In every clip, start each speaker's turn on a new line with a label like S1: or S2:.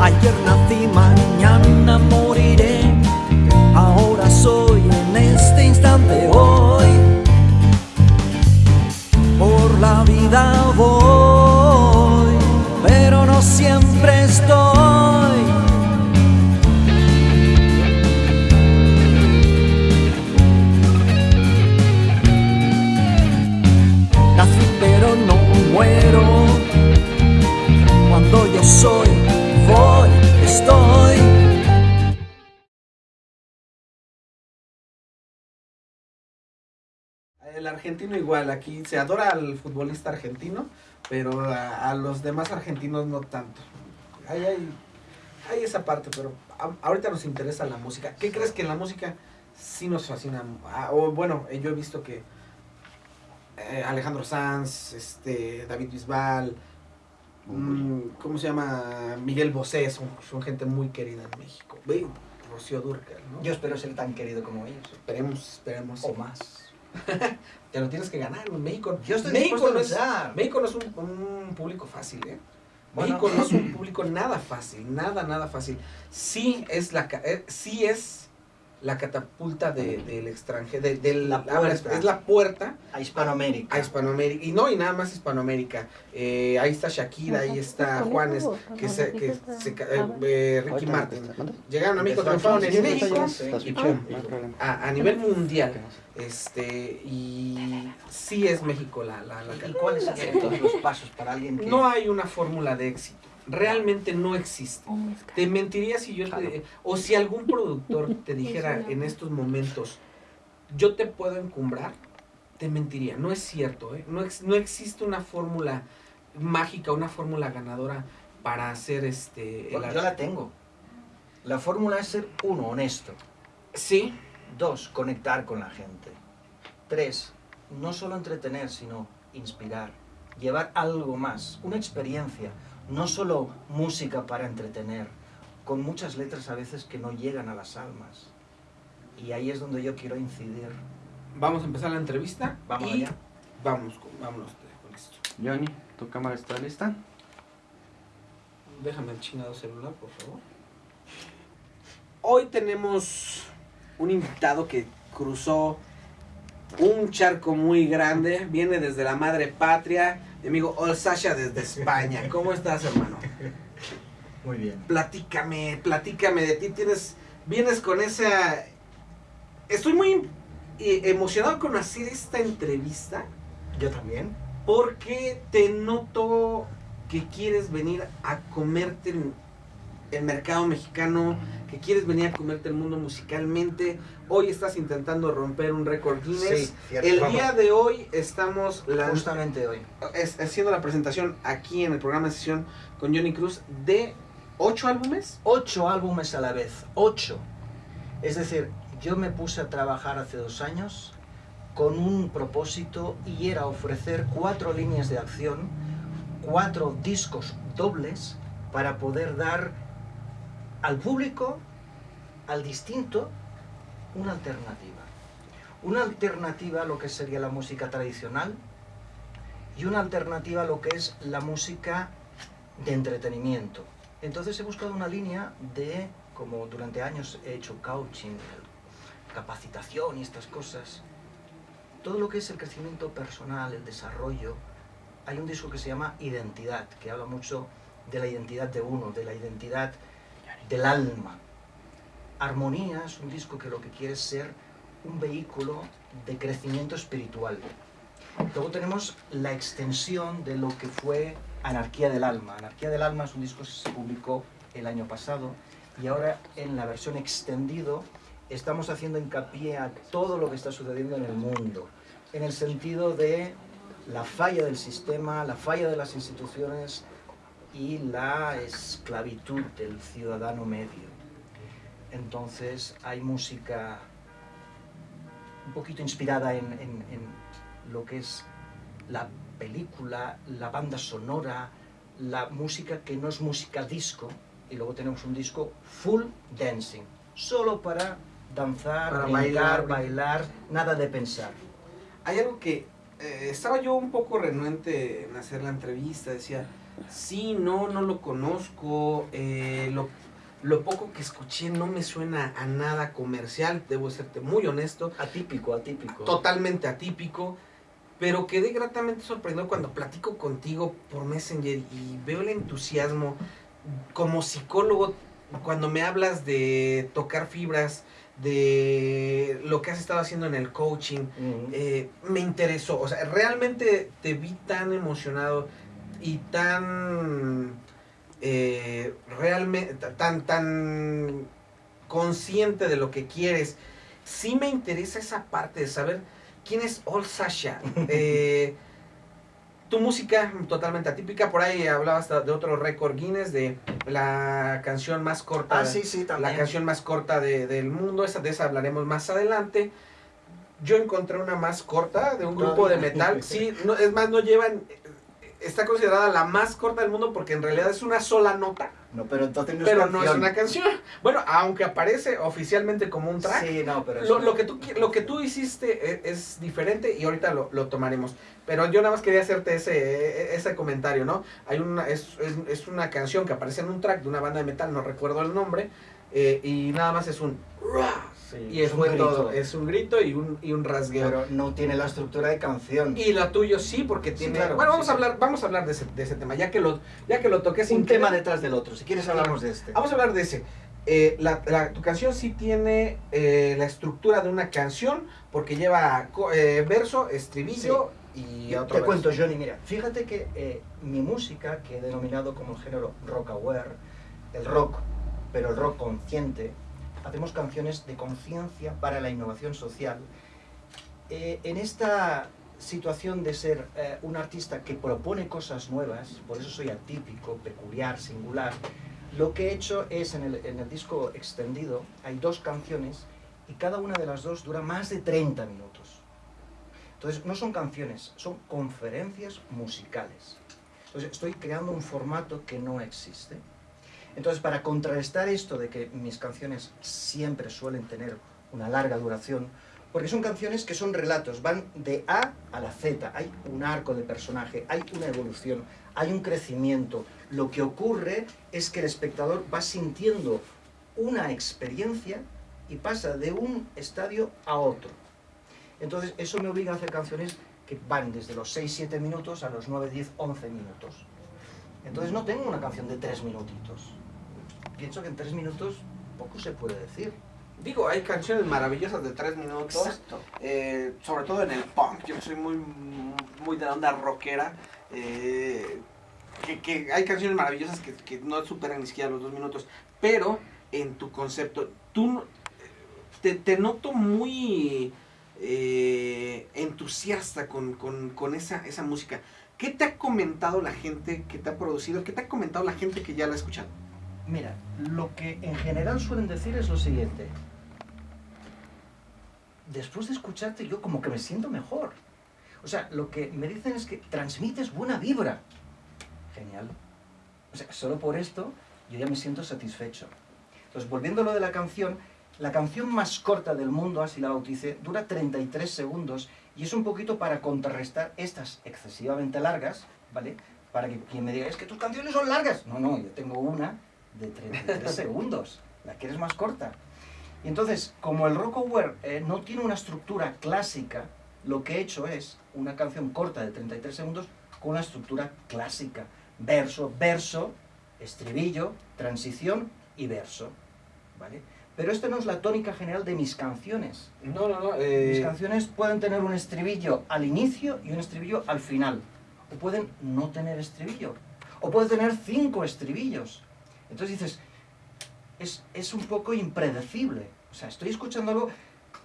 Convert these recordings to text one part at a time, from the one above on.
S1: Ayer nací, mañana moriré.
S2: Argentino igual, aquí se adora al futbolista argentino, pero a, a los demás argentinos no tanto. Ahí hay, hay esa parte, pero a- ahorita nos interesa la música. ¿Qué crees que en la música sí nos fascina? Ah, o bueno, eh, yo he visto que eh, Alejandro Sanz, este, David Bisbal, mm, ¿cómo se llama? Miguel Bosé, son, son gente muy querida en México. Rocío Dúrcal, ¿no?
S3: Yo espero ser tan querido como ellos.
S2: Esperemos, esperemos.
S3: O más.
S2: Te lo tienes que ganar. México.
S3: Yo estoy
S2: México
S3: a
S2: no es,
S3: luchar.
S2: México no es un, un público fácil, ¿eh?
S3: Bueno.
S2: México no es un público nada fácil, nada, nada fácil. Sí es la, eh, sí es la catapulta de- del extranjero, de,
S3: La
S2: ver, es,
S3: puerta.
S2: es la puerta
S3: A Hispanoamérica.
S2: a Hispanoamérica. Y no, y nada más Hispanoamérica. Eh, ahí está Shakira, ahí está Juanes, que se, que se ca- eh, eh, Ricky Martin. Llegaron a México, triunfaron en México y pum, a, a nivel mundial. Este, y sí es México la, la, la
S3: ¿Y cuáles serían todos los pasos para alguien que...
S2: No hay una fórmula de éxito. Realmente no existe. Te mentiría si yo te, o si algún productor te dijera en estos momentos, yo te puedo encumbrar, te mentiría. No es cierto, ¿eh? no, ex- no existe una fórmula mágica, una fórmula ganadora para hacer este.
S3: Bueno, yo la tengo. La fórmula es ser, uno, honesto.
S2: Sí,
S3: Dos, conectar con la gente. Tres, no solo entretener, sino inspirar. Llevar algo más, una experiencia. No solo música para entretener, con muchas letras a veces que no llegan a las almas. Y ahí es donde yo quiero incidir.
S2: vamos a empezar la entrevista.
S3: Vamos
S2: y
S3: allá.
S2: Vamos, con, vámonos con esto.
S4: Johnny, ¿tu cámara está lista?
S2: Déjame el chingado celular, por favor. Hoy tenemos un invitado que cruzó un charco muy grande. Viene desde la madre patria. Mi amigo Olsasha desde España. ¿Cómo estás, hermano?
S3: Muy bien.
S2: Platícame, platícame de ti. Tienes, vienes con esa... Estoy muy emocionado con hacer esta entrevista
S3: Yo también.
S2: porque te noto que quieres venir a comerte el, mercado mexicano, que quieres venir a comerte el mundo musicalmente. Hoy estás intentando romper un récord Guinness. el
S3: Vamos.
S2: día de hoy estamos
S3: Justamente hoy.
S2: es- haciendo la presentación aquí en el programa de sesión con Johnny Cruz de ocho álbumes.
S3: ocho álbumes a la vez, ocho. Es decir, yo me puse a trabajar hace dos años con un propósito y era ofrecer cuatro líneas de acción, cuatro discos dobles para poder dar al público, al distinto, una alternativa. Una alternativa a lo que sería la música tradicional y una alternativa a lo que es la música de entretenimiento. Entonces he buscado una línea de, como durante años he hecho coaching, capacitación y estas cosas, todo lo que es el crecimiento personal, el desarrollo, hay un disco que se llama Identidad, que habla mucho de la identidad de uno, de la identidad del alma. Armonía es un disco que lo que quiere es ser un vehículo de crecimiento espiritual. Luego tenemos la extensión de lo que fue Anarquía del Alma. Anarquía del Alma es un disco que se publicó el año pasado y ahora en la versión extendido estamos haciendo hincapié a todo lo que está sucediendo en el mundo, en el sentido de la falla del sistema, la falla de las instituciones y la esclavitud del ciudadano medio. Entonces hay música un poquito inspirada en, en- en lo que es la película, la banda sonora, la música que no es música disco, y luego tenemos un disco full dancing, solo para danzar,
S2: Para bailar.
S3: bailar, nada de pensar.
S2: Hay algo que eh, estaba yo un poco renuente en hacer la entrevista, decía, Sí, no, no lo conozco. eh, lo, lo poco que escuché no me suena a nada comercial, debo serte muy honesto.
S3: Atípico, atípico.
S2: Totalmente atípico. Pero quedé gratamente sorprendido cuando platico contigo por Messenger y veo el entusiasmo como psicólogo cuando me hablas de tocar fibras, de lo que has estado haciendo en el coaching, eh, me interesó. O sea, realmente te vi tan emocionado y tan eh, realmente tan tan consciente de lo que quieres. Sí me interesa esa parte de saber quién es All Sasha. Eh, tu música totalmente atípica, por ahí hablabas de otro récord Guinness de la canción más corta.
S3: Ah, sí, sí, también.
S2: La canción más corta de- del mundo, esa, de esa hablaremos más adelante. Yo encontré una más corta de un grupo de metal. Sí, no, es más, no llevan. Está considerada la más corta del mundo porque en realidad es una sola nota,
S3: No, pero entonces no es
S2: pero no es una canción. Bueno, aunque aparece oficialmente como un track,
S3: Sí, no, pero
S2: lo,
S3: es-
S2: lo que tú, lo que tú hiciste e- es, diferente y ahorita lo, lo tomaremos. Pero yo nada más quería hacerte ese, e- ese comentario, ¿no? Hay una, es, es, es una canción que aparece en un track de una banda de metal, no recuerdo el nombre, eh, y nada más es un...
S3: Sí,
S2: Y es
S3: un
S2: fue todo, es un grito y un, y un rasgueo.
S3: Pero no tiene la estructura de canción.
S2: y lo tuyo sí, porque
S3: Sí,
S2: tiene...
S3: claro,
S2: bueno, vamos
S3: sí,
S2: a
S3: sí.
S2: hablar, vamos a hablar de ese, de ese tema, ya que lo, ya que lo toqué sin
S3: un tema detrás del otro. Si quieres hablamos de este.
S2: Vamos a hablar de ese. Eh, la, la- tu canción sí tiene eh, la estructura de una canción porque lleva eh, verso, estribillo y
S3: Yo
S2: otro
S3: te
S2: verso.
S3: cuento, Johnny, mira, fíjate que eh, mi música, que he denominado como el género rock aware, el rock, pero el rock consciente, hacemos canciones de conciencia para la innovación social. Eh, en esta situación de ser eh, un artista que propone cosas nuevas, por eso soy atípico, peculiar, singular, lo que he hecho es en el, en el disco extendido, hay dos canciones y cada una de las dos dura más de 30 minutos. Entonces, no son canciones, son conferencias musicales. Entonces, estoy creando un formato que no existe. Entonces, para contrarrestar esto de que mis canciones siempre suelen tener una larga duración, porque son canciones que son relatos, van de A a la Z, hay un arco de personaje, hay una evolución, hay un crecimiento. Lo que ocurre es que el espectador va sintiendo una experiencia y pasa de un estadio a otro. Entonces, eso me obliga a hacer canciones que van desde los 6-7 minutos a los 9, 10, 11 minutos. Entonces, no tengo una canción de 3 minutitos. Pienso que en 3 minutos poco se puede decir.
S2: Digo, hay canciones maravillosas de tres minutos, eh, sobre todo en el punk. Yo soy muy, muy de la onda rockera. eh, que, que hay canciones maravillosas que, que no superan ni siquiera los dos minutos. Pero en tu concepto, tú te, te noto muy eh, entusiasta con, con- con esa, esa música. ¿Qué te ha comentado la gente que te ha producido? ¿Qué te ha comentado la gente que ya la ha escuchado?
S3: Mira, lo que en general suelen decir es lo siguiente. Después de escucharte yo como que me siento mejor. O sea, lo que me dicen es que transmites buena vibra. Genial. O sea, solo por esto yo ya me siento satisfecho. Entonces, volviendo a lo de la canción, la canción más corta del mundo, así la bauticé, dura 33 segundos y es un poquito para contrarrestar estas excesivamente largas, ¿vale? Para que quien me diga, es que tus canciones son largas. No, no, yo tengo una de 33 segundos. La quieres más corta. Y entonces, como el Rockaware eh, no tiene una estructura clásica, lo que he hecho es una canción corta de 33 segundos con una estructura clásica. Verso, verso, estribillo, transición y verso. ¿Vale? Pero esta no es la tónica general de mis canciones.
S2: No, no, no.
S3: Mis canciones pueden tener un estribillo al inicio y un estribillo al final. O pueden no tener estribillo. O pueden tener cinco estribillos. Entonces dices, es, es un poco impredecible. O sea, estoy escuchando algo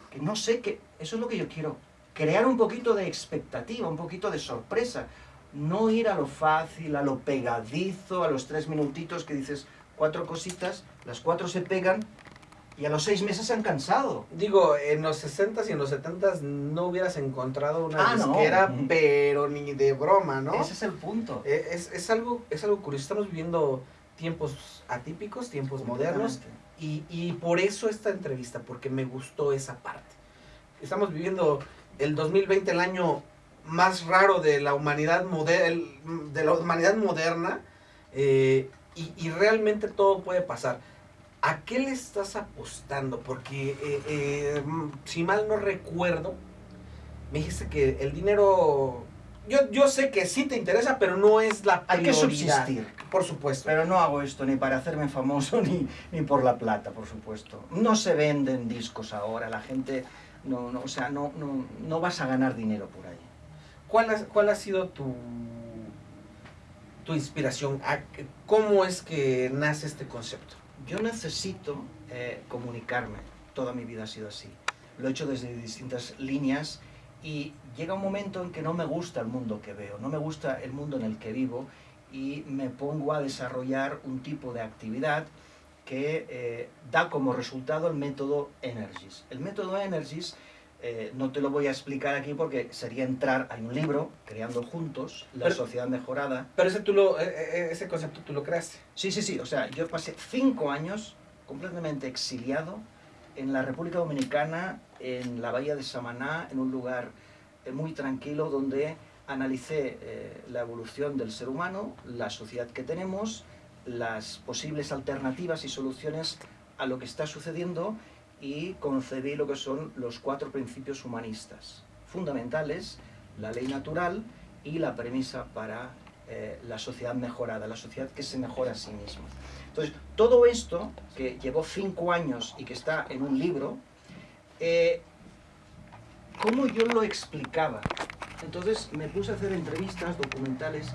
S3: que no sé que eso es lo que yo quiero. Crear un poquito de expectativa, un poquito de sorpresa. No ir a lo fácil, a lo pegadizo, a los tres minutitos que dices cuatro cositas, las cuatro se pegan y a los seis meses se han cansado.
S2: Digo, en los 60s y en los 70s no hubieras encontrado una
S3: Ah, no.
S2: disquera,
S3: Ujú.
S2: pero ni de broma, ¿no?
S3: Ese es el punto.
S2: Eh, Es, es algo, es algo curioso. Estamos viviendo tiempos atípicos, tiempos modernos, y, y por eso esta entrevista, porque me gustó esa parte. Estamos viviendo el 2020, el año más raro de la humanidad, moder- de la humanidad moderna eh, y, y realmente todo puede pasar. ¿A qué le estás apostando? Porque eh, eh, si mal no recuerdo, me dijiste que el dinero... Yo, yo sé que sí te interesa, pero no es la
S3: Hay que
S2: prioridad.
S3: subsistir.
S2: Por supuesto.
S3: Pero no hago esto ni para hacerme famoso ni, ni por la plata, por supuesto. No se venden discos ahora, la gente no, no o sea, no, no, no vas a ganar dinero por ahí.
S2: ¿Cuál ha, cuál ha sido tu, tu inspiración? ¿A- ¿Cómo es que nace este concepto?
S3: Yo necesito eh, comunicarme, toda mi vida ha sido así. Lo he hecho desde distintas líneas y llega un momento en que no me gusta el mundo que veo, no me gusta el mundo en el que vivo y me pongo a desarrollar un tipo de actividad que eh, da como resultado el método Energies. El método Energies eh, no te lo voy a explicar aquí porque sería entrar, hay un libro, Creando Juntos, La
S2: Pero-
S3: Sociedad Mejorada,
S2: Pero ese, tú lo, eh, eh, ese concepto tú lo creaste.
S3: Sí, sí, sí. O sea, yo pasé cinco años completamente exiliado en la República Dominicana, en la bahía de Samaná, en un lugar eh, muy tranquilo donde analicé eh, la evolución del ser humano, la sociedad que tenemos, las posibles alternativas y soluciones a lo que está sucediendo y concebí lo que son los cuatro principios humanistas fundamentales, la ley natural y la premisa para eh, la sociedad mejorada, la sociedad que se mejora a sí misma. Entonces, todo esto, que llevó cinco años y que está en un libro, eh, ¿cómo yo lo explicaba? Entonces me puse a hacer entrevistas, documentales,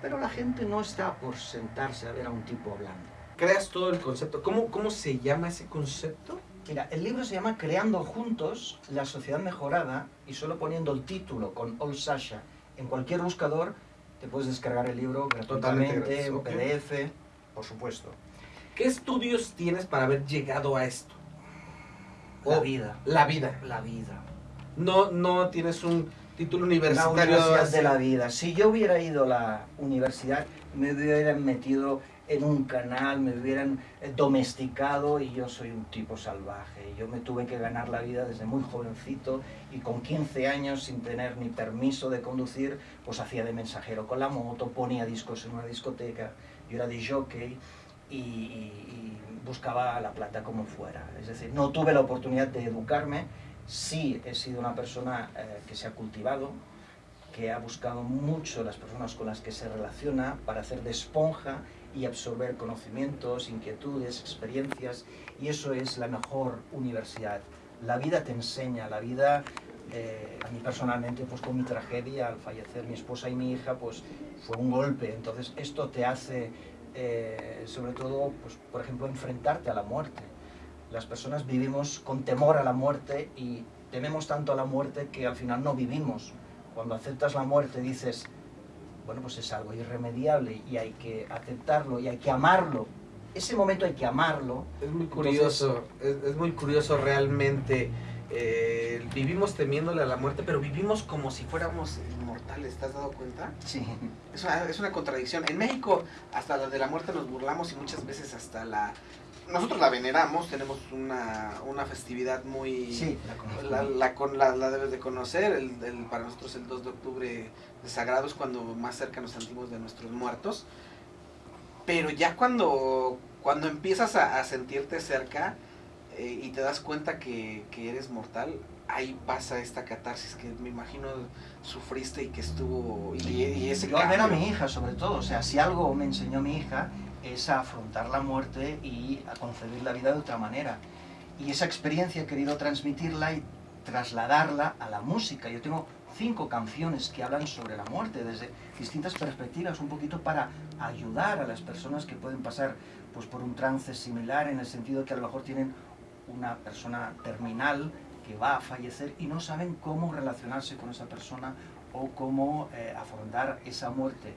S3: pero la gente no está por sentarse a ver a un tipo hablando.
S2: Creas todo el concepto. ¿Cómo, cómo se llama ese concepto?
S3: Mira, el libro se llama Creando Juntos la Sociedad Mejorada y solo poniendo el título con Old Sasha en cualquier buscador te puedes descargar el libro
S2: Totalmente
S3: gratuitamente, en. PDF, por supuesto.
S2: ¿Qué estudios tienes para haber llegado a esto?
S3: La
S2: Oh,
S3: vida,
S2: La vida.
S3: la vida.
S2: No, no tienes un título
S3: La
S2: universitario.
S3: universidad
S2: así.
S3: de la vida. Si yo hubiera ido a la universidad, me hubieran metido en un canal, me hubieran eh, domesticado y yo soy un tipo salvaje. Yo me tuve que ganar la vida desde muy jovencito y con 15 años sin tener ni permiso de conducir, pues hacía de mensajero con la moto, ponía discos en una discoteca, yo era de jockey y- y buscaba la plata como fuera. Es decir, no tuve la oportunidad de educarme, sí he sido una persona eh, que se ha cultivado, que ha buscado mucho las personas con las que se relaciona para hacer de esponja y absorber conocimientos, inquietudes, experiencias, y eso es la mejor universidad. La vida te enseña, la vida, eh, a mí personalmente, pues con mi tragedia, al fallecer mi esposa y mi hija, pues fue un golpe, entonces esto te hace, eh, sobre todo, pues, por ejemplo, enfrentarte a la muerte. Las personas vivimos con temor a la muerte y tememos tanto a la muerte que al final no vivimos. Cuando aceptas la muerte dices, bueno, pues es algo irremediable y hay que aceptarlo y hay que amarlo. Ese momento hay que amarlo.
S2: Es muy curioso, es, es muy curioso realmente. eh, vivimos temiéndole a la muerte, pero vivimos como si fuéramos ¿te has dado cuenta?
S3: Sí.
S2: Es una, es una contradicción. En México, hasta la de la muerte nos burlamos y muchas veces hasta la... Nosotros la veneramos, tenemos una, una festividad muy...
S3: Sí, la.
S2: La, la, la, la debes de conocer, el, el- para nosotros el 2 de octubre de Sagrado es cuando más cerca nos sentimos de nuestros muertos. Pero ya cuando, cuando empiezas a, a sentirte cerca eh, y te das cuenta que, que eres mortal, ahí pasa esta catarsis que me imagino sufriste y que estuvo... Y, y ese
S3: Yo al ver a mi hija, sobre todo, o sea, si algo me enseñó mi hija es a afrontar la muerte y a concebir la vida de otra manera. Y esa experiencia he querido transmitirla y trasladarla a la música. Yo tengo cinco canciones que hablan sobre la muerte desde distintas perspectivas, un poquito para ayudar a las personas que pueden pasar pues, por un trance similar en el sentido que a lo mejor tienen una persona terminal que va a fallecer y no saben cómo relacionarse con esa persona o cómo eh, afrontar esa muerte.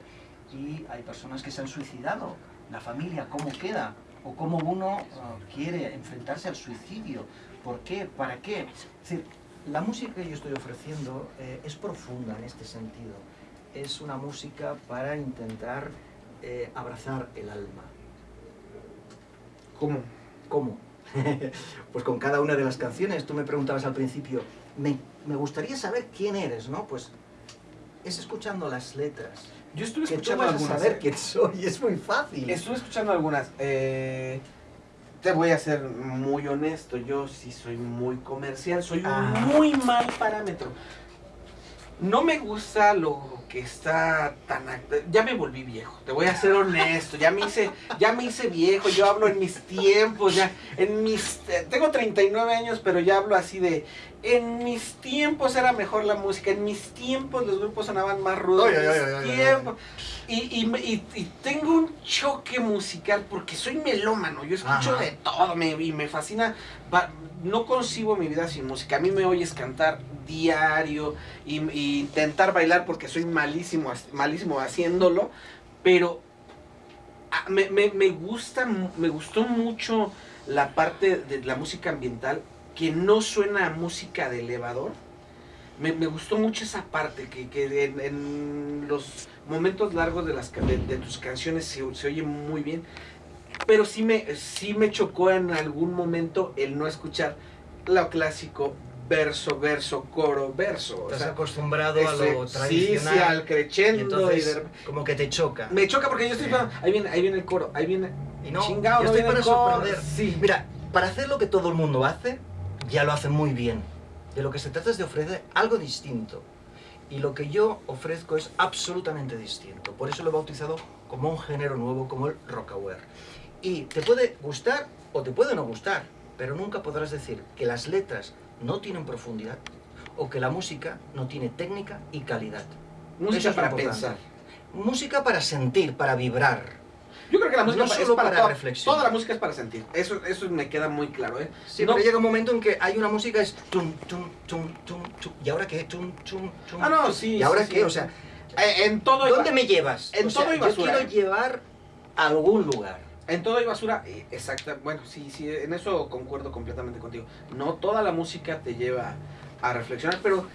S3: Y hay personas que se han suicidado. La familia, ¿cómo queda? O cómo uno eh, quiere enfrentarse al suicidio. ¿Por qué? ¿Para qué? Es decir, la música que yo estoy ofreciendo eh, es profunda en este sentido. Es una música para intentar eh, abrazar el alma.
S2: ¿Cómo?
S3: ¿Cómo? pues con cada una de las canciones. Tú me preguntabas al principio, me, me gustaría saber quién eres, ¿no? Pues es escuchando las letras.
S2: Yo estuve
S3: Que tú
S2: escuchando
S3: vas a
S2: algunas.
S3: saber
S2: ¿eh?
S3: quién soy, es muy fácil.
S2: Estuve escuchando algunas. eh, te voy a ser muy honesto, yo sí soy muy comercial, soy un
S3: Ah.
S2: muy mal parámetro. No me gusta lo que está tan... Ya me volví viejo, te voy a ser honesto, ya me hice, ya me hice viejo, yo hablo en mis tiempos, ya en mis... eh, Tengo 39 años, pero ya hablo así de... En mis tiempos era mejor la música, en mis tiempos los grupos sonaban más rudos,
S3: ay,
S2: en mis
S3: ay.
S2: tiempos... Y, y, me- y- y tengo un choque musical porque soy melómano, yo escucho
S3: Ajá.
S2: de todo me, y me fascina. no concibo mi vida sin música. A mí me oyes cantar diario y, y intentar bailar porque soy malísimo, malísimo haciéndolo, pero ah, me, me- me gusta, me gustó mucho la parte de la música ambiental que no suena a música de elevador. Me, me gustó mucho esa parte, que, que en, en los momentos largos de, las, de, de tus canciones se, se oye muy bien. Pero sí me, sí me chocó en algún momento el no escuchar lo clásico, verso, verso, coro, verso. O
S3: Estás
S2: sea,
S3: acostumbrado a lo
S2: sí,
S3: tradicional.
S2: sí, al
S3: y
S2: crescendo.
S3: entonces,
S2: y de-
S3: como que te choca.
S2: me choca porque yo estoy pensando, ahí viene, ahí viene el coro, ahí viene...
S3: Y no,
S2: chingado,
S3: yo
S2: no
S3: estoy para sorprender.
S2: Sí.
S3: Mira, para hacer lo que todo el mundo hace, ya lo hace muy bien. De lo que se trata es de ofrecer algo distinto. Y lo que yo ofrezco es absolutamente distinto. Por eso lo he bautizado como un género nuevo, como el rockaware. Y te puede gustar o te puede no gustar, pero nunca podrás decir que las letras no tienen profundidad o que la música no tiene técnica y calidad.
S2: Música
S3: Eso es lo
S2: para
S3: importante.
S2: pensar.
S3: Música para sentir, para vibrar.
S2: Yo creo que la música
S3: No
S2: es para,
S3: para reflexión.
S2: Toda la música es para sentir. Eso, eso me queda muy claro, ¿eh?
S3: Sí,
S2: No-
S3: pero llega un momento en que hay una música es tum, tum, tum, tum, tum. ¿Y ahora qué? Tum, tum, tum.
S2: Ah, no, sí.
S3: ¿Y ahora
S2: sí,
S3: qué?
S2: sí.
S3: O sea,
S2: Eh, en todo
S3: ¿dónde me llevas?
S2: en
S3: O sea,
S2: todo hay
S3: yo
S2: basura,
S3: quiero
S2: ¿eh?
S3: llevar a algún lugar.
S2: En todo hay basura, eh, exacta. Bueno, sí, sí, en eso concuerdo completamente contigo. No toda la música te lleva a reflexionar, pero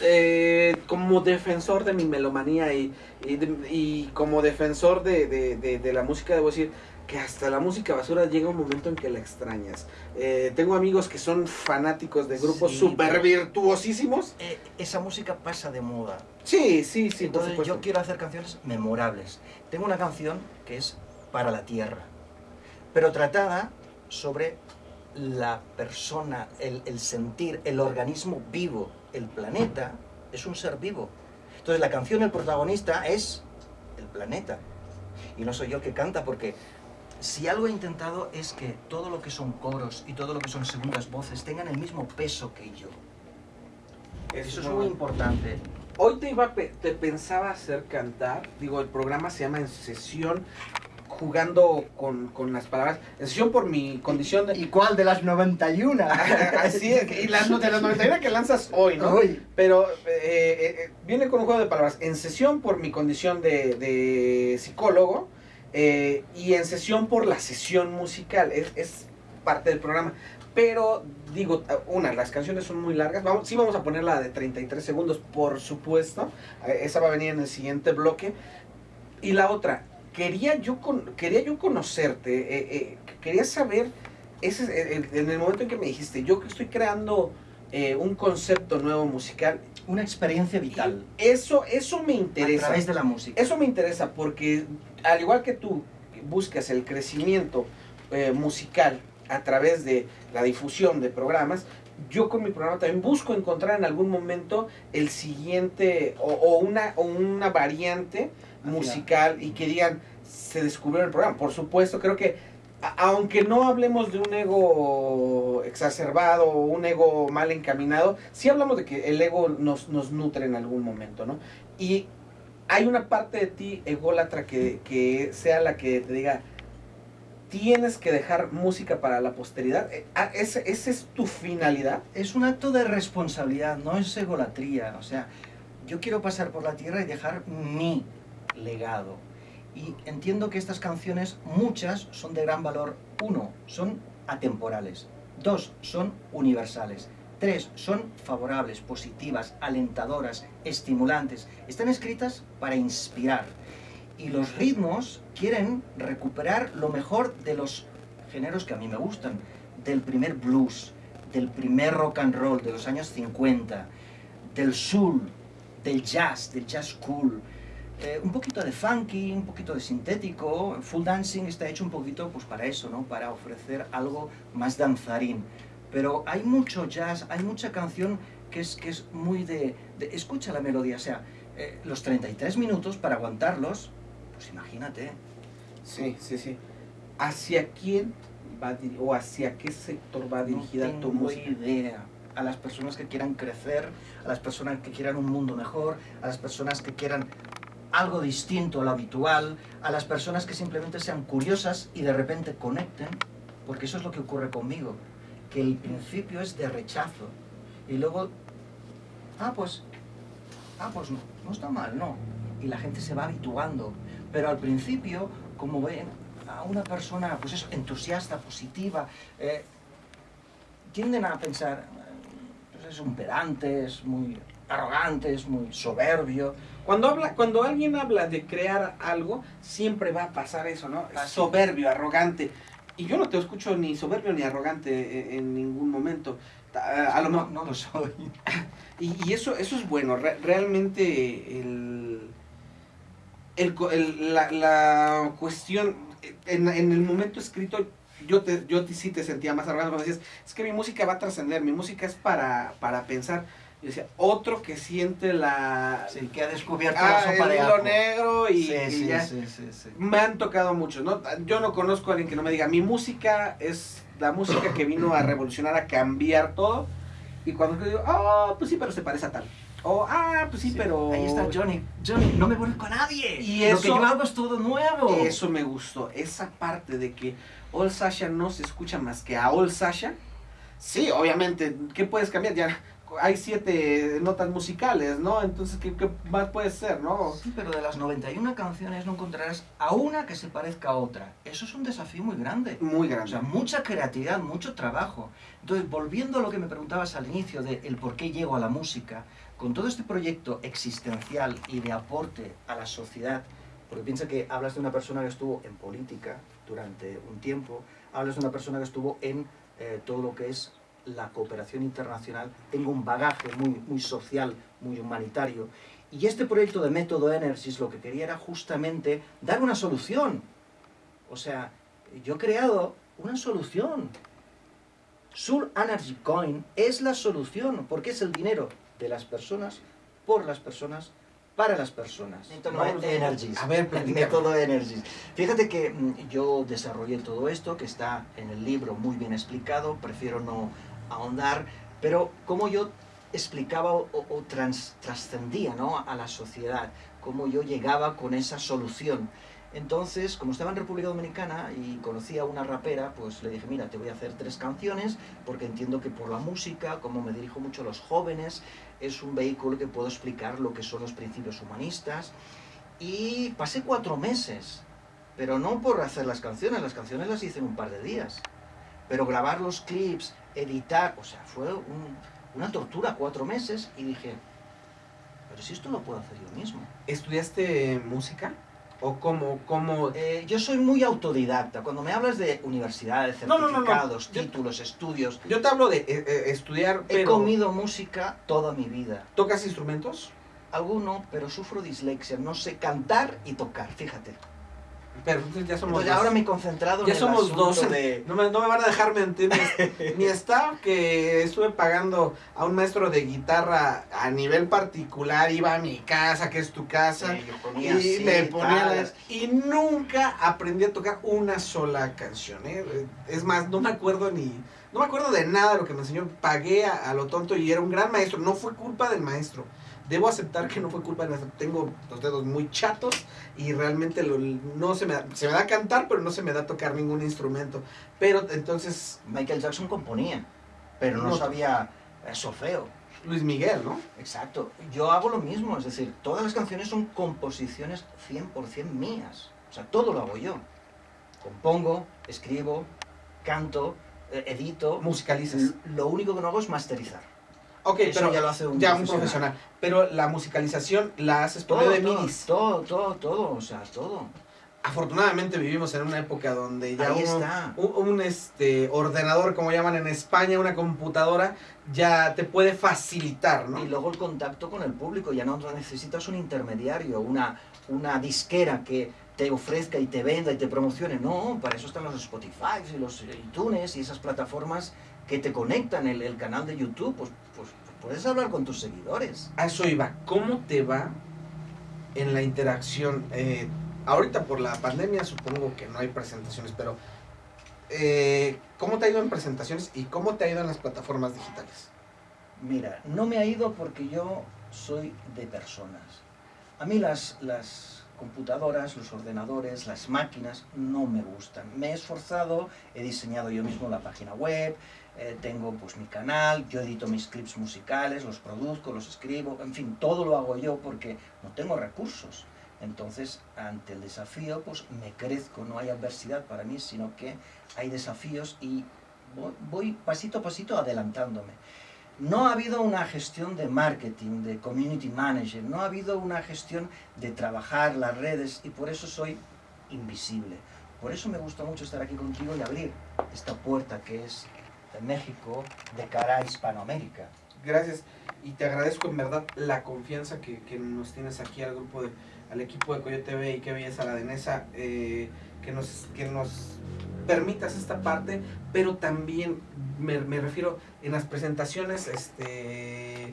S2: eh, como defensor de mi melomanía y, y, y como defensor de, de- de- de la música, debo decir que hasta la música basura llega un momento en que la extrañas. Eh, tengo amigos que son fanáticos de grupos súper virtuosísimos.
S3: Eh, esa música pasa de moda.
S2: Sí, sí, sí, por
S3: Entonces
S2: supuesto.
S3: yo quiero hacer canciones memorables. Tengo una canción que es para la tierra, pero tratada sobre la persona, el, el sentir, el organismo vivo. El planeta es un ser vivo. Entonces la canción, el protagonista es el planeta. Y no soy yo el que canta porque si algo he intentado es que todo lo que son coros y todo lo que son segundas voces tengan el mismo peso que yo. Eso es muy importante.
S2: Hoy te iba te pensaba hacer cantar, digo, el programa se llama En Sesión, jugando con, con las palabras, En Sesión por mi condición de...
S3: ¿Y cuál de las 91?
S2: Así es, y las, de las 91 que lanzas hoy, ¿no?
S3: Hoy.
S2: Pero eh, eh, eh, viene con un juego de palabras, En Sesión por mi condición de, de psicólogo eh, y En Sesión por la sesión musical, es, es parte del programa. Pero digo, una, las canciones son muy largas. Vamos, sí vamos a poner la de 33 segundos, por supuesto. Esa va a venir en el siguiente bloque. Y la otra, quería yo, con, quería yo conocerte, eh, eh, quería saber, ese, eh, en el momento en que me dijiste, yo que estoy creando eh, un concepto nuevo musical,
S3: Una experiencia vital.
S2: eso, eso me
S3: A
S2: interesa.
S3: través de la música.
S2: Eso me interesa porque al igual que tú buscas el crecimiento musical a través de la difusión de programas, yo con mi programa también busco encontrar en algún momento el siguiente o, o una, o una variante musical y que digan, se descubrió el programa. Por supuesto, creo que aunque no hablemos de un ego exacerbado o un ego mal encaminado, sí hablamos de que el ego nos, nos nutre en algún momento, ¿no? Y hay una parte de ti ególatra que, que sea la que te diga, tienes que dejar música para la posteridad. Eh, ah, ¿Ese, esa es tu finalidad?
S3: Es un acto de responsabilidad, no es egolatría. O sea, yo quiero pasar por la tierra y dejar mi legado. Y entiendo que estas canciones, muchas, son de gran valor. Uno, son atemporales. Dos, son universales. Tres, son favorables, positivas, alentadoras, estimulantes. Están escritas para inspirar. Y los ritmos quieren recuperar lo mejor de los géneros que a mí me gustan. Del primer blues, del primer rock and roll de los años 50, del soul, del jazz, del jazz cool. Eh, un poquito de funky, un poquito de sintético. Full Dancing está hecho un poquito pues, para eso, ¿no? para ofrecer algo más danzarín. Pero hay mucho jazz, hay mucha canción que es, que es muy de, de- Escucha la melodía, o sea, eh, los 33 minutos para aguantarlos, pues imagínate.
S2: Sí, sí, sí. ¿Hacia quién va o hacia qué sector va dirigida
S3: no
S2: tu música?
S3: idea. A las personas que quieran crecer, a las personas que quieran un mundo mejor, a las personas que quieran algo distinto a lo habitual, a las personas que simplemente sean curiosas y de repente conecten, porque eso es lo que ocurre conmigo, que el principio es de rechazo y luego, ah, pues, ah, pues no, no está mal, no. Y la gente se va habituando, pero al principio, como ven a una persona, pues eso, entusiasta, positiva, eh, tienden a pensar, pues es un pedante, es muy arrogante, es muy soberbio.
S2: Cuando, habla, cuando alguien habla de crear algo, siempre va a pasar eso, ¿no?
S3: Así.
S2: Soberbio, arrogante. Y yo no te escucho ni soberbio ni arrogante en, en ningún momento. A, a lo
S3: no, no lo soy.
S2: Y, y eso, eso es bueno. Re- realmente el, el el- la, la cuestión, en, en el momento escrito, yo, te, yo sí te sentía más arrogante cuando decías, es que mi música va a trascender, mi música es para, para pensar. Yo decía, otro que siente la...
S3: Sí, que ha descubierto
S2: ah,
S3: la sopa
S2: el
S3: de
S2: hilo
S3: ajo.
S2: negro y,
S3: sí,
S2: y
S3: sí,
S2: ya.
S3: sí, sí, sí.
S2: Me han tocado muchos, ¿no? Yo no conozco a alguien que no me diga, mi música es la música que vino a revolucionar, a cambiar todo. Y cuando yo digo, ah, pues sí, pero se parece a tal. O, ah, pues sí,
S3: Sí,
S2: pero...
S3: Ahí está Johnny. Johnny, no me conozco a nadie.
S2: Y
S3: Lo
S2: eso-
S3: que yo hago es todo nuevo.
S2: Eso me gustó, esa parte de que All Sasha no se escucha más que a All Sasha. Sí, obviamente, ¿qué puedes cambiar? Ya hay siete notas musicales, ¿no? Entonces, ¿qué, qué más puede ser, no?
S3: Sí, pero de las 91 canciones no encontrarás a una que se parezca a otra. Eso es un desafío muy grande.
S2: Muy
S3: O
S2: grande.
S3: sea, mucha creatividad, mucho trabajo. Entonces, volviendo a lo que me preguntabas al inicio de el por qué llego a la música, con todo este proyecto existencial y de aporte a la sociedad, porque piensa que hablas de una persona que estuvo en política durante un tiempo, hablas de una persona que estuvo en eh, todo lo que es la cooperación internacional, tengo un bagaje muy, muy social, muy humanitario, y este proyecto de Método Energys lo que quería era justamente dar una solución. O sea, yo he creado una solución. Soul Energy Coin es la solución, porque es el dinero de las personas, por las personas, para las personas.
S2: No,
S3: Energies.
S2: a ver,
S3: método Energies. Fíjate que mm, yo desarrollé todo esto, que está en el libro muy bien explicado, prefiero no ahondar, pero cómo yo explicaba o, o trascendía ¿no? a la sociedad, cómo yo llegaba con esa solución. Entonces, como estaba en República Dominicana y conocía a una rapera, pues le dije, mira, te voy a hacer tres canciones, porque entiendo que por la música, como me dirijo mucho a los jóvenes, es un vehículo que puedo explicar lo que son los principios humanistas. Y pasé cuatro meses, pero no por hacer las canciones, las canciones las hice en un par de días. Pero grabar los clips, editar, o sea, fue un- una tortura cuatro meses y dije, pero si esto lo puedo hacer yo mismo.
S2: ¿Estudiaste música? ¿O cómo, cómo
S3: Eh, yo soy muy autodidacta. Cuando me hablas de universidades,
S2: No, no, no, no.
S3: certificados,
S2: Yo-
S3: títulos, estudios,
S2: Yo te hablo de eh, eh, estudiar,
S3: he
S2: pero
S3: comido música toda mi vida.
S2: ¿tocas instrumentos?
S3: Alguno, pero sufro dislexia. No sé cantar y tocar, fíjate.
S2: Pero entonces ya somos
S3: Entonces
S2: dos.
S3: ahora me he concentrado
S2: Ya
S3: en el
S2: somos
S3: asunto
S2: dos.
S3: de...
S2: No me, no me van a dejar mentir ni, ni staff que estuve pagando a un maestro de guitarra a nivel particular, iba a mi casa, que es tu casa,
S3: Sí, ponía
S2: y
S3: así,
S2: le ponía las- y nunca aprendí a tocar una sola canción, ¿eh? Es más, no me acuerdo ni no me acuerdo de nada de lo que me enseñó, pagué a, a lo tonto y era un gran maestro, no fue culpa del maestro. Debo aceptar que no fue culpa del maestro. Tengo los dedos muy chatos y realmente lo- no se me da, se me da cantar, pero no se me da tocar ningún instrumento. Pero entonces
S3: Michael Jackson componía, pero no,
S2: No.
S3: sabía solfeo.
S2: Luis Miguel, ¿no?
S3: Exacto. Yo hago lo mismo, es decir, todas las canciones son composiciones 100% mías. O sea, todo lo hago yo. Compongo, escribo, canto, eh, edito.
S2: Musicalizas.
S3: Lo único que no hago es masterizar.
S2: Ok,
S3: Eso
S2: pero
S3: ya lo hace un
S2: ya un
S3: profesional.
S2: profesional. Pero la musicalización la haces
S3: Todo,
S2: de
S3: todo,
S2: midis.
S3: todo, todo, todo, o sea, todo.
S2: afortunadamente vivimos en una época donde ya
S3: Ahí
S2: uno-
S3: está.
S2: un, un, este ordenador, como llaman en España, una computadora, ya te puede facilitar, ¿no?
S3: Y luego el contacto con el público, ya no necesitas un intermediario, una, una disquera que te ofrezca y te venda y te promocione. No, para eso están los Spotify y los iTunes y esas plataformas que te conectan, el, el canal de YouTube, pues, pues puedes hablar con tus seguidores.
S2: A eso iba. ¿Cómo te va en la interacción? Eh, ahorita por la pandemia supongo que no hay presentaciones, pero eh, ¿cómo te ha ido en presentaciones y cómo te ha ido en las plataformas digitales?
S3: Mira, no me ha ido porque yo soy de personas. A mí las, las computadoras, los ordenadores, las máquinas no me gustan. Me he esforzado, he diseñado yo mismo la página web, eh, tengo pues mi canal, yo edito mis clips musicales, los produzco, los escribo, en fin, todo lo hago yo porque no tengo recursos. Entonces, ante el desafío, pues me crezco, no hay adversidad para mí, sino que hay desafíos y voy, voy pasito a pasito adelantándome. No ha habido una gestión de marketing, de community manager, no ha habido una gestión de trabajar las redes y por eso soy invisible. Por eso me gusta mucho estar aquí contigo y abrir esta puerta que es de México de cara a Hispanoamérica.
S2: Gracias y te agradezco en verdad la confianza que, que nos tienes aquí al grupo de, al equipo de Coyote TV y qué belleza la denesa, eh, que nos, que nos permitas esta parte, pero también me, me refiero en las presentaciones este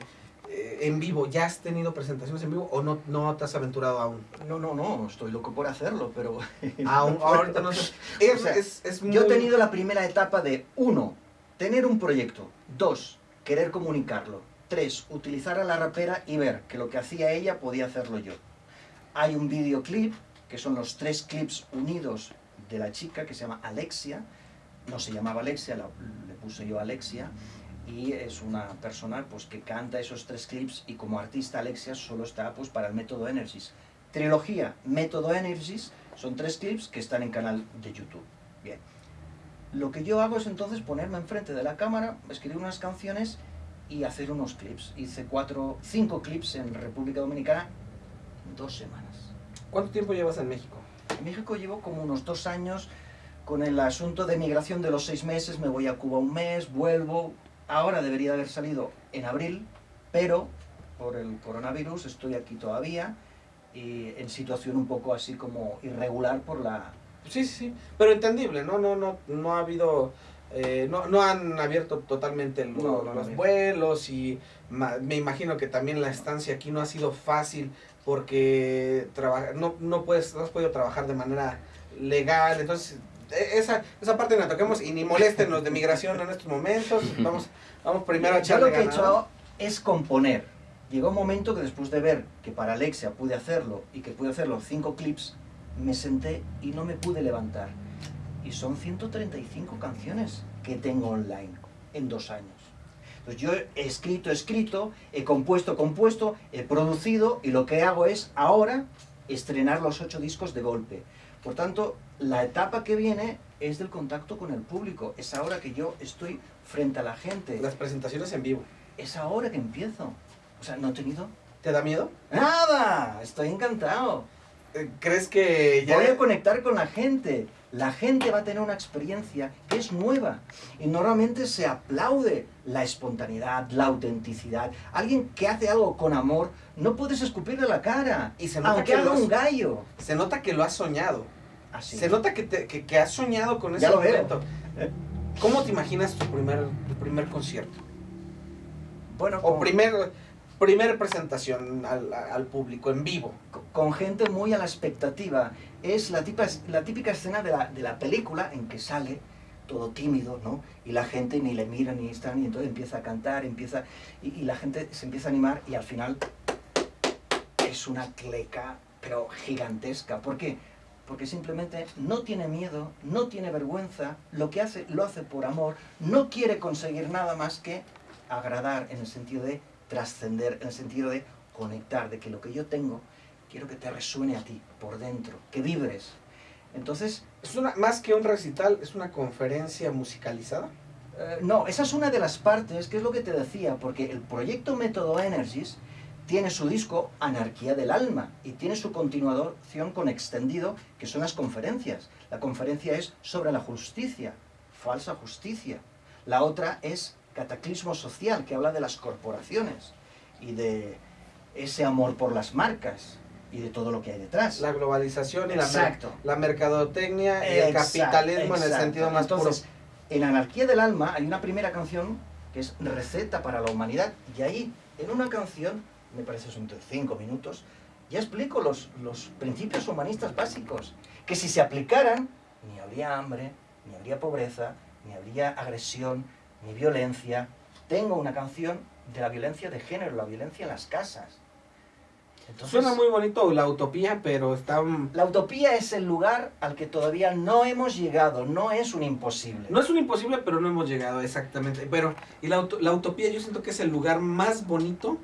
S2: eh, en vivo, ¿ya has tenido presentaciones en vivo o no, no te has aventurado aún?
S3: No, no, no, estoy loco por hacerlo, pero...
S2: Aún, ahorita no sé. Es,
S3: O sea,
S2: es- es muy...
S3: Yo he tenido la primera etapa de, uno, tener un proyecto. Dos, querer comunicarlo. Tres, utilizar a la rapera y ver que lo que hacía ella podía hacerlo yo. Hay un videoclip, que son los tres clips unidos de la chica, que se llama Alexia. No se llamaba Alexia, le puse yo Alexia. Y es una persona pues, que canta esos tres clips y como artista Alexia solo está pues, para el método Energies. Trilogía Método Energies son tres clips que están en canal de YouTube. Bien. Lo que yo hago es entonces ponerme enfrente de la cámara, escribir unas canciones y hacer unos clips. Hice cuatro, cinco clips en República Dominicana en dos semanas.
S2: ¿Cuánto tiempo llevas en México?
S3: En México llevo como unos dos años con el asunto de migración de los seis meses, me voy a Cuba un mes, vuelvo. Ahora debería haber salido en abril, pero por el coronavirus estoy aquí todavía y en situación un poco así como irregular por la...
S2: Sí, sí, sí, pero entendible, ¿no? No, no, no ha habido, eh, no, no han abierto totalmente lo-
S3: No, no
S2: los
S3: abierto.
S2: vuelos y ma- me imagino que también la estancia aquí no ha sido fácil porque traba- no, no, puedes, no has podido trabajar de manera legal, entonces e- esa, esa parte no la toquemos y ni molesten los de migración en estos momentos, vamos, vamos primero a
S3: Yo
S2: echarle
S3: lo que he
S2: ganas,
S3: hecho es componer. Llegó un momento que después de ver que para Alexia pude hacerlo y que pude hacer los cinco clips, me senté y no me pude levantar. Y son 135 canciones que tengo online en dos años. Entonces yo he escrito, escrito, he compuesto, compuesto, he producido y lo que hago es ahora estrenar los ocho discos de golpe. Por tanto, la etapa que viene es del contacto con el público. Es ahora que yo estoy frente a la gente
S2: las presentaciones en vivo.
S3: es ahora que empiezo. O sea, no he tenido
S2: ¿Te da miedo?
S3: nada. Estoy encantado.
S2: Eh, ¿Crees que ya...
S3: Voy a conectar con la gente. La gente va a tener una experiencia que es nueva. Y normalmente se aplaude la espontaneidad, la autenticidad. Alguien que hace algo con amor, no puedes escupirle la cara.
S2: Y se nota
S3: aunque
S2: que
S3: haga
S2: lo has-
S3: un gallo.
S2: Se nota que lo has soñado.
S3: Así.
S2: Se nota que, te- que, que has soñado con ese
S3: Ya lo veo.
S2: momento. ¿Cómo te imaginas tu primer, tu primer concierto?
S3: Bueno,
S2: O primer, primer presentación al, al público en vivo.
S3: con gente muy a la expectativa. Es la, típica escena de la, de la película en que sale todo tímido, ¿no? Y la gente ni le mira ni está, y entonces empieza a cantar, empieza, y, y la gente se empieza a animar y al final es una cleca, pero gigantesca. ¿Por qué? Porque simplemente no tiene miedo, no tiene vergüenza, lo que hace lo hace por amor, no quiere conseguir nada más que agradar en el sentido de trascender, en el sentido de conectar, de que lo que yo tengo quiero que te resuene a ti por dentro, que vibres. Entonces,
S2: Es una, más que un recital, es una conferencia musicalizada.
S3: eh, no, esa es una de las partes, que es lo que te decía, porque el proyecto Método Energies tiene su disco Anarquía del Alma y tiene su continuación con extendido, que son las conferencias. La conferencia es sobre la justicia, falsa justicia. La otra es Cataclismo Social, que habla de las corporaciones y de ese amor por las marcas y de todo lo que hay detrás.
S2: La globalización y la, mer- la mercadotecnia y el
S3: Exacto,
S2: capitalismo en el sentido más
S3: Entonces,
S2: puro.
S3: en Anarquía del Alma hay una primera canción que es Receta para la Humanidad y ahí, en una canción, me parece son cinco minutos, ya explico los, los principios humanistas básicos, que si se aplicaran, ni habría hambre, ni habría pobreza, ni habría agresión, ni violencia. Tengo una canción de la violencia de género, la violencia en las casas. Entonces,
S2: Suena muy bonito la utopía, pero está...
S3: La utopía es el lugar al que todavía no hemos llegado, no es un imposible.
S2: No es un imposible, pero no hemos llegado exactamente. Pero, y la, la utopía yo siento que es el lugar más bonito,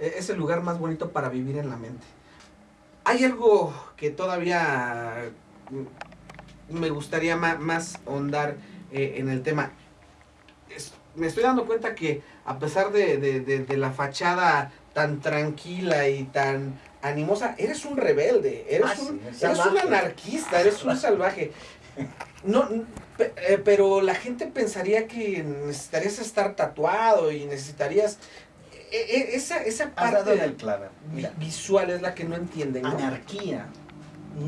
S2: eh, es el lugar más bonito para vivir en la mente. Hay algo que todavía mm, me gustaría más ahondar eh, en el tema. Me estoy dando cuenta que a pesar de, de- de- de la fachada tan tranquila y tan animosa, eres un rebelde, eres,
S3: Ah,
S2: un,
S3: es
S2: eres un anarquista, eres un salvaje. No, n- pe- eh, pero la gente pensaría que necesitarías estar tatuado y necesitarías... e- e- esa, esa parte visual es la que no entienden, ¿no?
S3: anarquía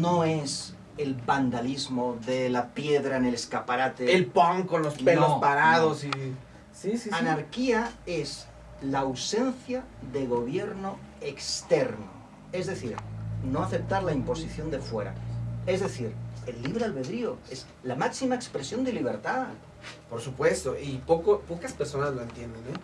S3: no es el vandalismo de la piedra en el escaparate.
S2: El punk con los pelos
S3: No,
S2: parados y... Sí, sí, sí.
S3: Anarquía es la ausencia de gobierno externo. Es decir, no aceptar la imposición de fuera. Es decir, el libre albedrío es la máxima expresión de libertad.
S2: Por supuesto, y poco, pocas personas lo entienden, ¿eh?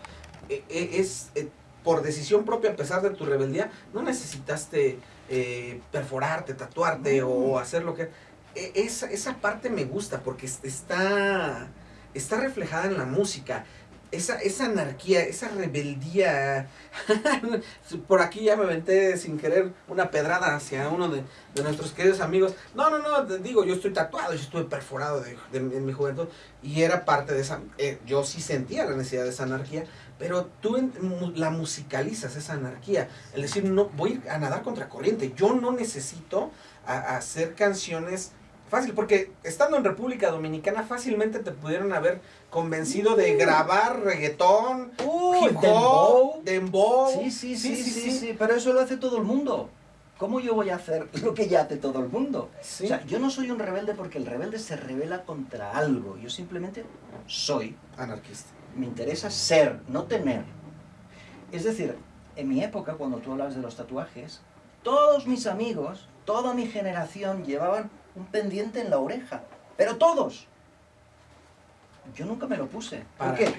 S2: E- e- Es eh, por decisión propia, a pesar de tu rebeldía, no necesitaste eh, perforarte, tatuarte
S3: No.
S2: o hacer lo que... e- Esa, esa parte me gusta porque es- está, está reflejada en la música. Esa, esa anarquía, esa rebeldía. Por aquí ya me aventé sin querer una pedrada hacia uno de, de nuestros queridos amigos. No, no, no, te digo, yo estoy tatuado, yo estuve perforado de, de- en mi juventud y era parte de esa. eh, yo sí sentía la necesidad de esa anarquía, pero tú en- la musicalizas, esa anarquía. El decir, no, voy a nadar contra corriente. Yo no necesito hacer canciones fácil, porque estando en República Dominicana fácilmente te pudieron haber convencido de grabar reggaetón, hip hop, dembow.
S3: Sí, sí, sí, sí, sí, pero eso lo hace todo el mundo. ¿Cómo yo voy a hacer lo que ya hace todo el mundo? O sea, yo no soy un rebelde porque el rebelde se revela contra algo. Yo simplemente soy.
S2: Anarquista.
S3: Me interesa ser, no tener. Es decir, en mi época, cuando tú hablas de los tatuajes, todos mis amigos, toda mi generación llevaban un pendiente en la oreja. Pero todos. Yo nunca me lo puse. ¿Por
S2: ¿Para
S3: qué?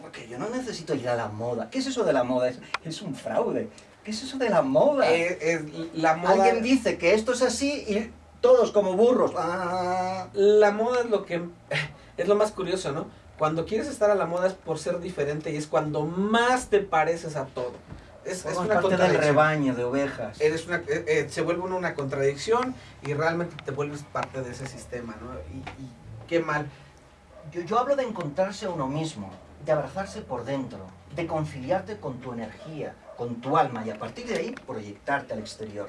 S3: Porque yo no necesito ir a la moda. ¿Qué es eso de la moda? Es, es un fraude. ¿Qué es eso de la moda?
S2: Eh, la moda.
S3: Alguien dice que esto es así y todos como burros. Ah.
S2: La moda es lo que es lo más curioso, ¿no? Cuando quieres estar a la moda es por ser diferente y es cuando más te pareces a todo. Es, es una
S3: parte del rebaño de ovejas.
S2: Eres una, eh, eh, se vuelve uno una contradicción y realmente te vuelves parte de ese sistema, ¿no? Y, y qué mal.
S3: Yo, yo hablo de encontrarse a uno mismo, de abrazarse por dentro, de conciliarte con tu energía, con tu alma y a partir de ahí proyectarte al exterior.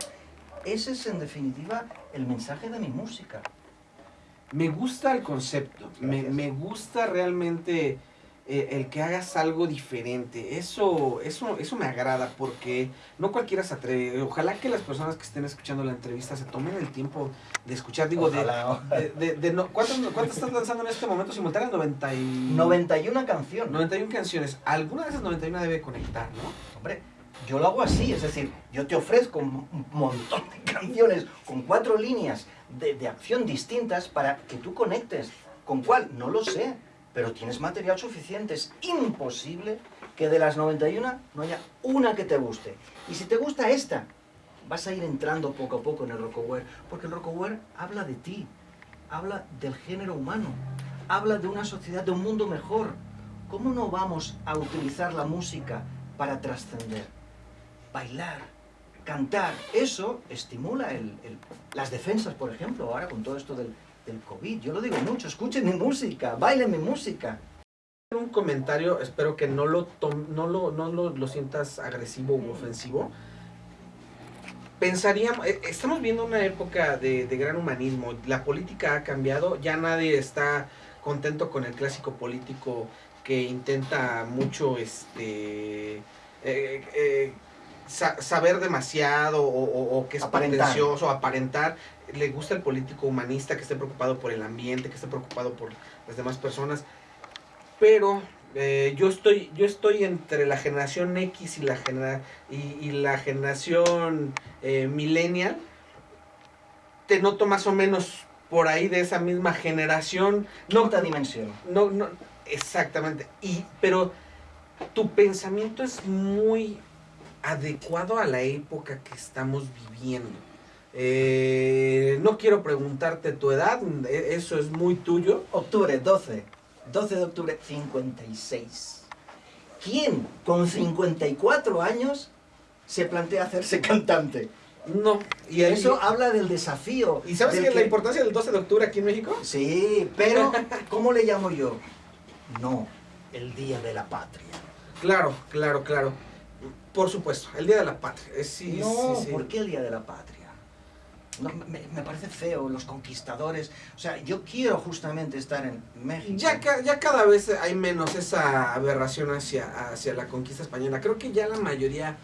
S3: Ese es en definitiva el mensaje de mi música.
S2: Me gusta el concepto, me, me gusta realmente eh, el que hagas algo diferente. Eso, eso, eso me agrada porque no cualquiera se atreve. Ojalá que las personas que estén escuchando la entrevista se tomen el tiempo de escuchar. Digo, de,
S3: Ojalá.
S2: de, de- de no, ¿cuántas, ¿cuántas estás lanzando en este momento simultáneas? 90 y...
S3: 91 canciones.
S2: 91 canciones. Alguna de esas 91 debe conectar, ¿no?
S3: Hombre, yo lo hago así, es decir, yo te ofrezco un un montón de canciones con cuatro líneas de, de acción distintas para que tú conectes. ¿Con cuál? No lo sé, pero tienes material suficiente. Es imposible que de las 91 no haya una que te guste. Y si te gusta esta, vas a ir entrando poco a poco en el rockaware, porque el rockaware habla de ti, habla del género humano, habla de una sociedad, de un mundo mejor. ¿Cómo no vamos a utilizar la música para trascender? Bailar, cantar, eso estimula el- el- las defensas, por ejemplo, ahora con todo esto del, del COVID. Yo lo digo mucho, escuchen mi música, bailen mi música.
S2: un comentario, espero que no lo no lo, no lo, sientas agresivo u ofensivo. Pensaríamos, eh, estamos viendo una época de, de gran humanismo, la política ha cambiado, ya nadie está contento con el clásico político que intenta mucho este eh, eh, sa- saber demasiado o, o- o que es pretencioso, aparentar. Le gusta el político humanista que esté preocupado por el ambiente, que esté preocupado por las demás personas. Pero eh, yo estoy yo estoy entre la generación X y la genera y, y la generación eh, millennial. Te noto más o menos por ahí de esa misma generación. No,
S3: Quinta dimensión.
S2: no, no, exactamente. Y, pero tu pensamiento es muy adecuado a la época que estamos viviendo. Eh, no quiero preguntarte tu edad, e- eso es muy tuyo.
S3: Octubre 12. 12 de octubre 56. ¿Quién con 54 años se plantea hacerse cantante?
S2: No. Y
S3: Eso habla del desafío.
S2: ¿Y sabes qué es la importancia del 12 de octubre aquí en México?
S3: Sí, pero ¿cómo le llamo yo? No, el Día de la Patria.
S2: Claro, claro, claro. Por supuesto, el Día de la Patria. Eh, Sí,
S3: no,
S2: sí, sí.
S3: ¿por qué el Día de la Patria? No, me, me parece feo, los conquistadores. O sea, yo quiero justamente estar en México.
S2: Ya, ca- ya cada vez hay menos esa aberración hacia, hacia la conquista española. Creo que ya la mayoría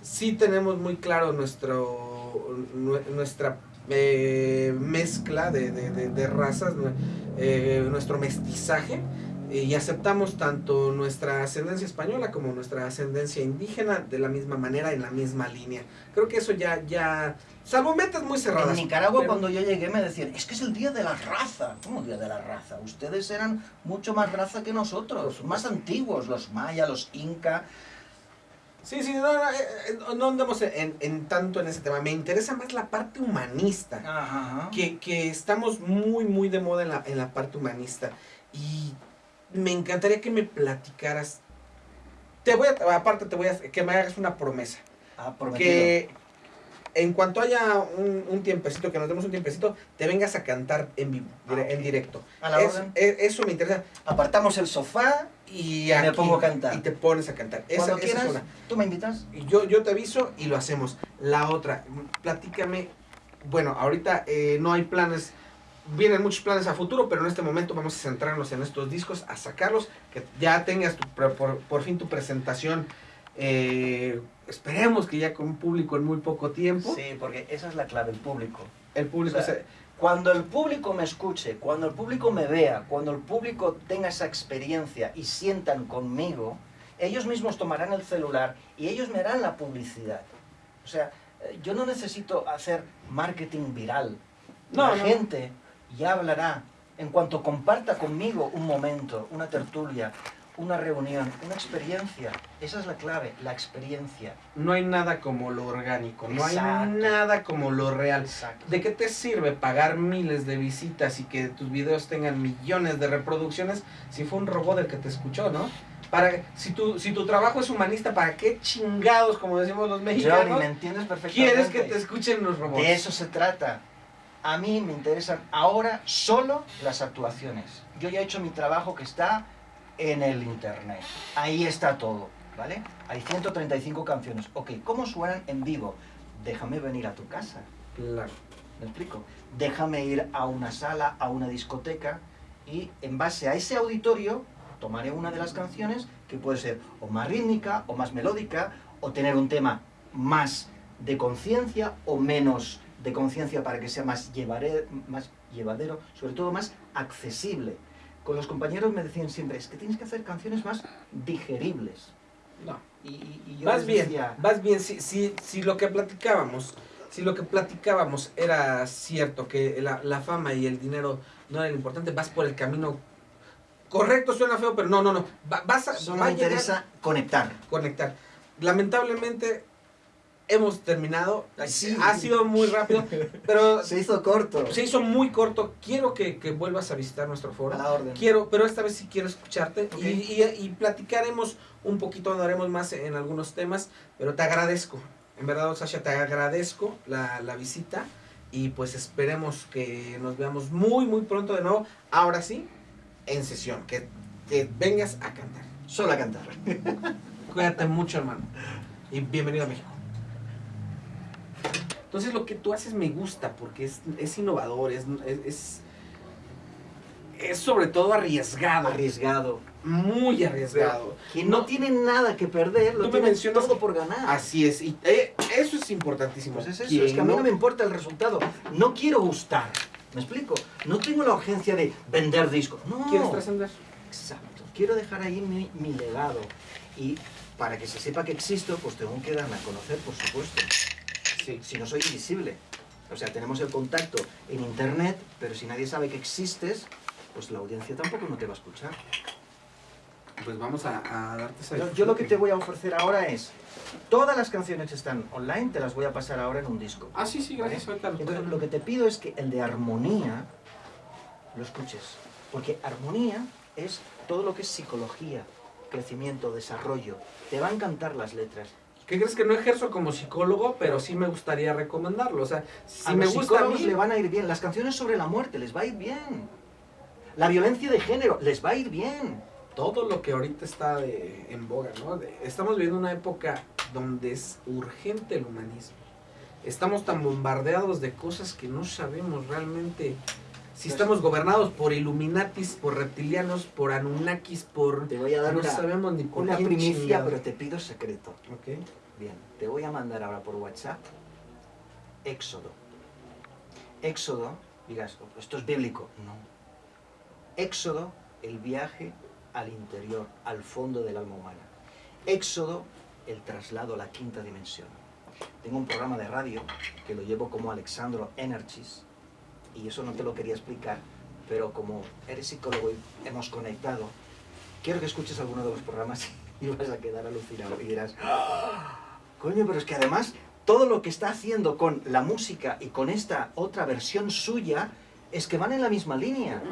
S2: sí tenemos muy claro nuestro nue- nuestra eh, mezcla de, de- de- de razas, eh, nuestro mestizaje. Eh, Y aceptamos tanto nuestra ascendencia española como nuestra ascendencia indígena de la misma manera, en la misma línea. Creo que eso ya, ya, salvo metas muy cerradas.
S3: En Nicaragua
S2: pero-
S3: cuando yo llegué me decían, es que es el día de la raza. ¿Cómo día de la raza? Ustedes eran mucho más raza que nosotros, más antiguos, los mayas, los inca.
S2: Sí, sí, no, no, eh, eh, no andamos en, en tanto en ese tema. Me interesa más la parte humanista.
S3: Ajá.
S2: Que, que estamos muy, muy de moda en la, en la parte humanista. Y me encantaría que me platicaras. Te voy a, aparte, te voy a, que me hagas una promesa.
S3: Ah, prometido.
S2: Que en cuanto haya un, un tiempecito, que nos demos un tiempecito, te vengas a cantar en vivo,
S3: Ah,
S2: en directo.
S3: A la
S2: Es-
S3: orden.
S2: eso me interesa.
S3: Apartamos el sofá.
S2: Y,
S3: me
S2: aquí-
S3: pongo a cantar.
S2: Y te pones a cantar. Esa,
S3: Cuando
S2: esa es
S3: quieras,
S2: una.
S3: tú me invitas.
S2: Yo, yo te aviso y lo hacemos. La otra, platícame. Bueno, ahorita eh, no hay planes. Vienen muchos planes a futuro, pero en este momento vamos a centrarnos en estos discos, a sacarlos, que ya tengas tu por, por fin tu presentación. eh, esperemos que ya con un público en muy poco tiempo.
S3: Sí, porque esa es la clave, el público.
S2: El público
S3: O sea,
S2: se-
S3: Cuando el público me escuche, cuando el público me vea, cuando el público tenga esa experiencia y sientan conmigo, ellos mismos tomarán el celular y ellos me harán la publicidad. O sea, eh, yo no necesito hacer marketing viral.
S2: No,
S3: la
S2: no.
S3: gente ya hablará en cuanto comparta conmigo un momento, una tertulia, una reunión, una experiencia. Esa es la clave, la experiencia.
S2: no hay nada como lo orgánico, no hay nada como lo real.
S3: Exacto.
S2: ¿De qué te sirve pagar miles de visitas y que tus videos tengan millones de reproducciones si fue un robot el que te escuchó, no? Para, si, tu, si tu trabajo es humanista, ¿para qué chingados, como decimos los mexicanos,
S3: ¿me entiendes perfectamente?
S2: quieres que te escuchen los robots?
S3: De eso se trata. A mí me interesan ahora solo las actuaciones. Yo ya he hecho mi trabajo que está en el internet. Ahí está todo, ¿vale? Hay 135 canciones. Ok, ¿cómo suenan en vivo? Déjame venir a tu casa.
S2: Claro.
S3: ¿Me explico? Déjame ir a una sala, a una discoteca y en base a ese auditorio tomaré una de las canciones que puede ser o más rítmica o más melódica o tener un tema más de conciencia o menos de conciencia para que sea más, llevaré- más llevadero, sobre todo más accesible. Con los compañeros me decían siempre, es que tienes que hacer canciones más digeribles.
S2: No.
S3: Y, y- yo
S2: Vas bien,
S3: decía,
S2: vas bien. Si, si, si lo que platicábamos, si lo que platicábamos era cierto, que la, la fama y el dinero no eran importante, vas por el camino correcto, suena feo, pero no, no, no. Va- vas a,
S3: solo
S2: va a
S3: me
S2: llegar
S3: interesa conectar.
S2: conectar. Lamentablemente hemos terminado.
S3: Sí.
S2: Ha sido muy rápido, pero
S3: Se hizo corto.
S2: se hizo muy corto. Quiero que, que vuelvas a visitar nuestro foro.
S3: A la orden.
S2: Quiero, pero esta vez sí quiero escucharte y- y platicaremos un poquito, andaremos más en algunos temas, pero te agradezco. En verdad, Sasha, te agradezco la, la visita y pues esperemos que nos veamos muy, muy pronto de nuevo. Ahora sí, en sesión, que que vengas a cantar.
S3: Solo a cantar.
S2: Cuídate mucho, hermano. Y bienvenido a México. Entonces lo que tú haces me gusta porque es, es innovador, es, es, es sobre todo arriesgado.
S3: Arriesgado.
S2: Muy arriesgado.
S3: Quien no, tiene nada que perder, lo
S2: Tú me mencionas
S3: todo
S2: que-
S3: por ganar.
S2: Así es. Y eh, eso es importantísimo.
S3: Pues es eso, es que a mí
S2: no-
S3: no me importa el resultado. No quiero gustar. ¿Me explico? No tengo la urgencia de vender discos. No.
S2: ¿Quieres trascender?
S3: Exacto. Quiero dejar ahí mi, mi legado. Y para que se sepa que existo, pues tengo que darme a conocer, por supuesto.
S2: Sí.
S3: Si no soy invisible. O sea, tenemos el contacto en internet, pero si nadie sabe que existes, pues la audiencia tampoco no te va a escuchar.
S2: Pues vamos a, a darte esa
S3: Yo, yo lo que te voy a ofrecer ahora es, todas las canciones que están online te las voy a pasar ahora en un disco.
S2: Ah, sí, sí, gracias.
S3: ¿vale? Entonces, lo que te pido es que el de armonía lo escuches. Porque armonía es todo lo que es psicología, crecimiento, desarrollo. Te va a encantar las letras.
S2: ¿Qué crees que no ejerzo como psicólogo, pero sí me gustaría recomendarlo? O sea, si
S3: a
S2: me
S3: los
S2: gusta a
S3: psicólogos
S2: mí,
S3: le van a ir bien. Las canciones sobre la muerte les va a ir bien. La violencia de género les va a ir bien.
S2: todo lo que ahorita está de- en boga, ¿no? De- estamos viviendo una época donde es urgente el humanismo. Estamos tan bombardeados de cosas que no sabemos realmente si
S3: Pues-
S2: estamos gobernados por Illuminatis, por reptilianos, por Anunnakis, por...
S3: Te voy a dar
S2: no
S3: una,
S2: sabemos ni por
S3: una primicia,
S2: chingado.
S3: pero te pido secreto.
S2: Ok.
S3: Bien, te voy a mandar ahora por WhatsApp Éxodo. Éxodo, dirás, esto es bíblico. No. Éxodo, el viaje al interior, al fondo del alma humana. Éxodo, el traslado a la quinta dimensión. Tengo un programa de radio que lo llevo como Alexandro Energies y eso no te lo quería explicar, pero como eres psicólogo y hemos conectado, quiero que escuches alguno de los programas y vas a quedar alucinado y dirás, "Ah, coño, pero es que además todo lo que está haciendo con la música y con esta otra versión suya es que van en la misma línea.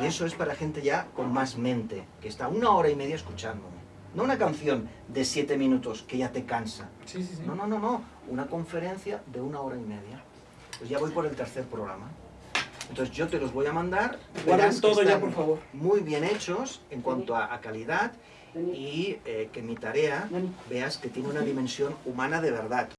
S3: Y eso es para gente ya con más mente, que está una hora y media escuchándome. No una canción de siete minutos que ya te cansa.
S2: Sí, sí, sí.
S3: No, no, no, no. Una conferencia de una hora y media. Pues ya voy por el tercer programa. Entonces yo te los voy a mandar. Que
S2: todo ya, por favor.
S3: Muy bien hechos en cuanto a, a calidad y eh, que mi tarea veas que tiene una dimensión humana de verdad.